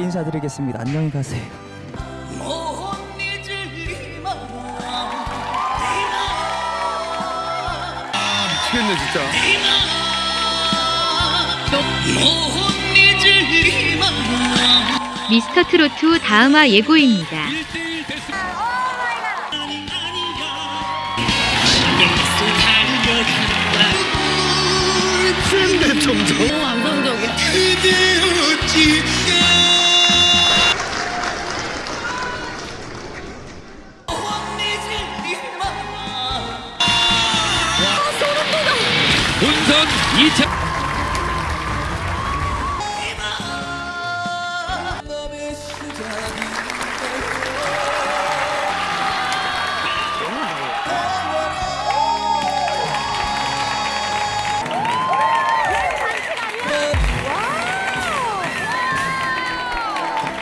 인사드리겠습니다. 안녕히 가세요. 미치겠네 진짜. 미스터 트로트 다음화 예고입니다. 근데 점 본선 2차 마음의 시작이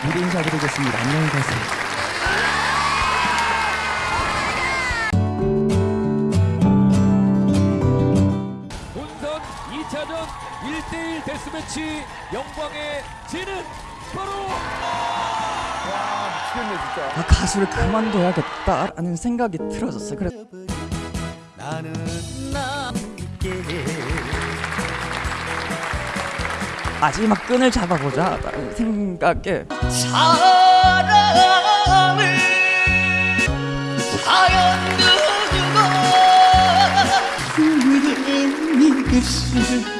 미리 인사드리겠습니다. 안녕히 가세요. 1대1 데스매치 영광의 진은 바로 미치겠네 진짜. 아, 가수를 그만둬야겠다라는 생각이 들어졌어요. 그래서 나는 남게 마지막 끈을 잡아보자 라는 생각에 사랑을 사연 두고 그대 입술